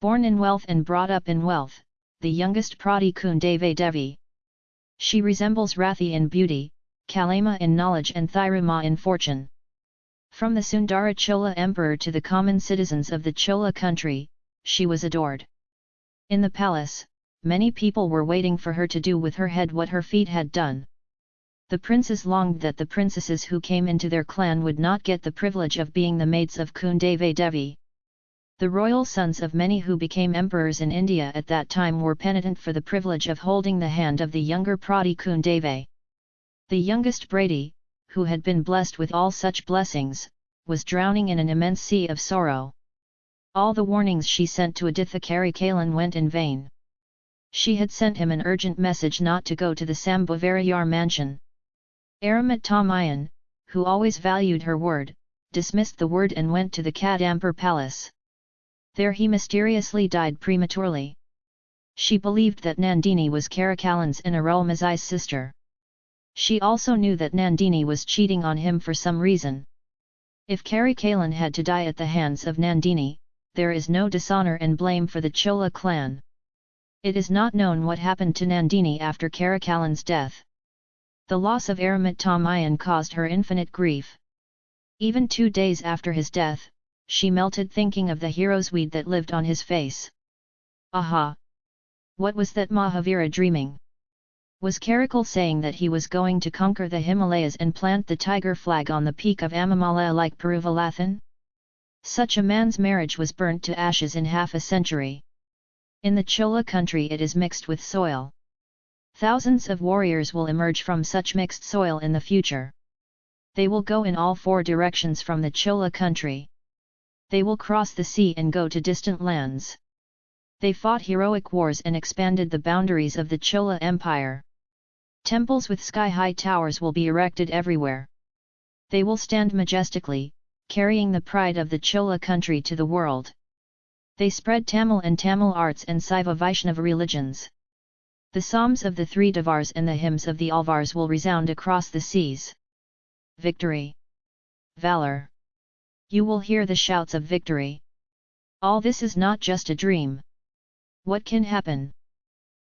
Born in wealth and brought up in wealth, the youngest Prati Kundave Devi. She resembles Rathi in beauty, Kalama in knowledge and Thiruma in fortune. From the Sundara Chola emperor to the common citizens of the Chola country, she was adored. In the palace, many people were waiting for her to do with her head what her feet had done. The princes longed that the princesses who came into their clan would not get the privilege of being the maids of Kundave Devi. The royal sons of many who became emperors in India at that time were penitent for the privilege of holding the hand of the younger Prati Kundave. The youngest Prati, who had been blessed with all such blessings, was drowning in an immense sea of sorrow. All the warnings she sent to Aditya Karikalan went in vain. She had sent him an urgent message not to go to the Sambhavarayar mansion. Aramat Tamayan, who always valued her word, dismissed the word and went to the Kadambur palace. There he mysteriously died prematurely. She believed that Nandini was Karikalan's and Arulmozhi's sister. She also knew that Nandini was cheating on him for some reason. If Karikalan had to die at the hands of Nandini, there is no dishonor and blame for the Chola clan. It is not known what happened to Nandini after Karikalan's death. The loss of Aramat Tamayan caused her infinite grief. Even two days after his death, she melted thinking of the hero's weed that lived on his face. Aha! What was that Mahavira dreaming? Was Karikal saying that he was going to conquer the Himalayas and plant the tiger flag on the peak of Amamalaya like Peruvalathan? Such a man's marriage was burnt to ashes in half a century. In the Chola country it is mixed with soil. Thousands of warriors will emerge from such mixed soil in the future. They will go in all four directions from the Chola country they will cross the sea and go to distant lands. They fought heroic wars and expanded the boundaries of the Chola Empire. Temples with sky-high towers will be erected everywhere. They will stand majestically, carrying the pride of the Chola country to the world. They spread Tamil and Tamil arts and Saiva Vaishnava religions. The psalms of the three Devars and the hymns of the Alvars will resound across the seas. Victory! Valor! You will hear the shouts of victory. All this is not just a dream. What can happen?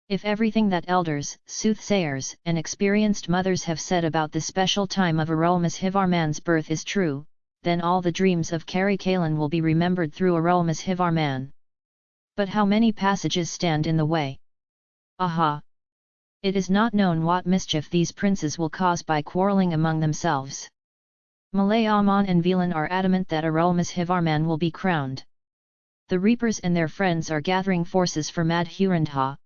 If everything that elders, soothsayers, and experienced mothers have said about the special time of Arulmozhivarman's birth is true, then all the dreams of Karikalan will be remembered through Arulmozhivarman. But how many passages stand in the way? Aha! It is not known what mischief these princes will cause by quarrelling among themselves. Malayaman and Velan are adamant that Arulmozhivarman will be crowned. The Reapers and their friends are gathering forces for Madhurandha.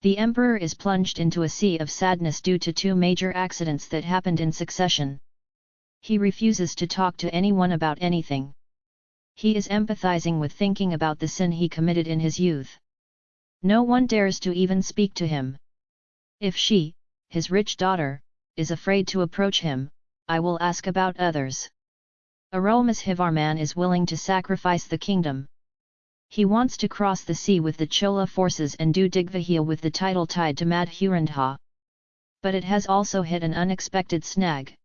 The emperor is plunged into a sea of sadness due to two major accidents that happened in succession. He refuses to talk to anyone about anything. He is empathizing with thinking about the sin he committed in his youth. No one dares to even speak to him. If she, his rich daughter, is afraid to approach him, I will ask about others. Arulmozhivarman is willing to sacrifice the kingdom. He wants to cross the sea with the Chola forces and do Digvijaya with the title tied to Madhurandha. But it has also hit an unexpected snag.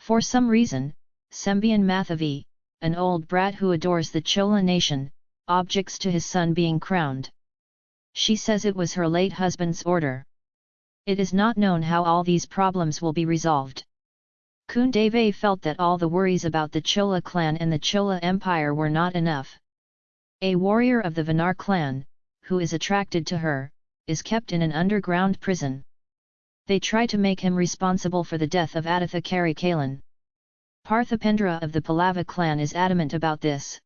For some reason, Sembian Mathavi, an old brat who adores the Chola nation, objects to his son being crowned. She says it was her late husband's order. It is not known how all these problems will be resolved. Kundave felt that all the worries about the Chola clan and the Chola Empire were not enough. A warrior of the Vanar clan, who is attracted to her, is kept in an underground prison. They try to make him responsible for the death of Aditya Karikalan. Parthipendra of the Pallava clan is adamant about this.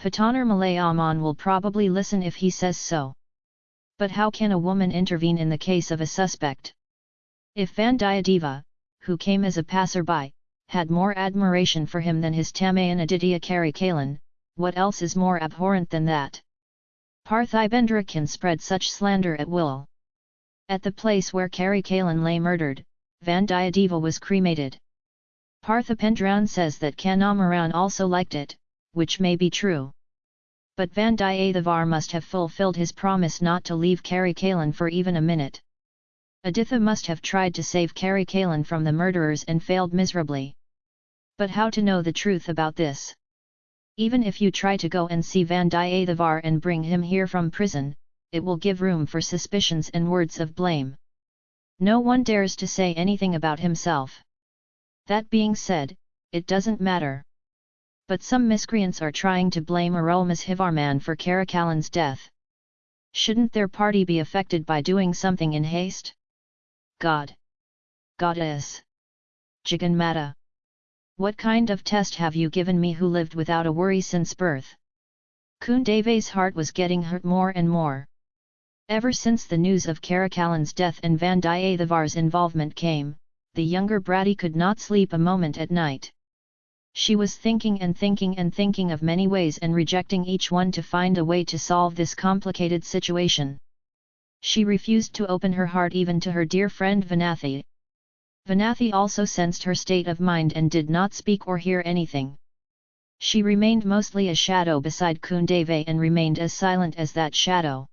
Patanar Malayaman will probably listen if he says so. But how can a woman intervene in the case of a suspect? If Vandiyadeva, who came as a passerby, had more admiration for him than his Tamayan Aditya Karikalan, what else is more abhorrent than that? Parthibendra can spread such slander at will. At the place where Karikalan lay murdered, Vandiyadeva was cremated. Parthipendran says that Kandamaran also liked it, which may be true. But Vandiyathevar must have fulfilled his promise not to leave Karikalan for even a minute. Aditha must have tried to save Karikalan from the murderers and failed miserably. But how to know the truth about this? Even if you try to go and see Vandiyathevar and bring him here from prison, it will give room for suspicions and words of blame. No one dares to say anything about himself. That being said, it doesn't matter. But some miscreants are trying to blame Arulmozhivarman for Karikalan's death. Shouldn't their party be affected by doing something in haste? God! Goddess! Jagannatha! What kind of test have you given me who lived without a worry since birth? Kundave's heart was getting hurt more and more. Ever since the news of Karikalan's death and Vandiyathevar's involvement came, the younger Prati could not sleep a moment at night. She was thinking and thinking and thinking of many ways and rejecting each one to find a way to solve this complicated situation. She refused to open her heart even to her dear friend Vanathi. Vanathi also sensed her state of mind and did not speak or hear anything. She remained mostly a shadow beside Kundave and remained as silent as that shadow.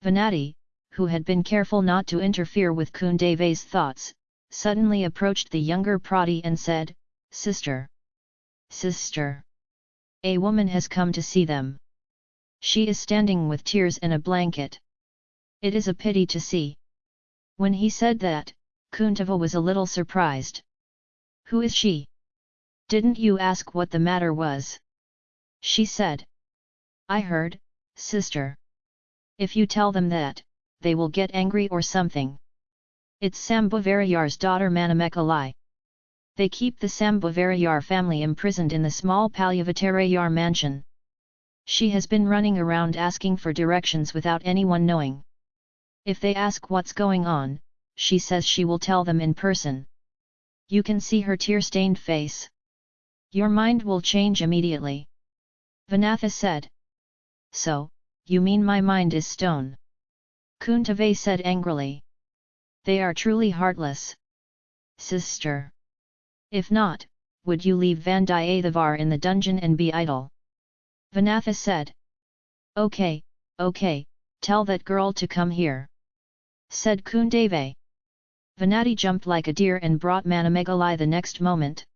Vanathi, who had been careful not to interfere with Kundave's thoughts, suddenly approached the younger Prati and said, Sister! Sister! A woman has come to see them. She is standing with tears and a blanket. It is a pity to see. When he said that, Kundave was a little surprised. Who is she? Didn't you ask what the matter was? She said. I heard, sister. If you tell them that, they will get angry or something. It's Sambhavarayar's daughter Manimekalai. They keep the Sambhavarayar family imprisoned in the small Pazhuvettarayar mansion. She has been running around asking for directions without anyone knowing. If they ask what's going on, she says she will tell them in person. You can see her tear-stained face. Your mind will change immediately. Vanathi said. So, you mean my mind is stone? Kundave said angrily. They are truly heartless. Sister. If not, would you leave Vandiyathevar in the dungeon and be idle? Vanathi said. Okay, okay, tell that girl to come here. Said Kundave. Vanathi jumped like a deer and brought Manimekalai the next moment.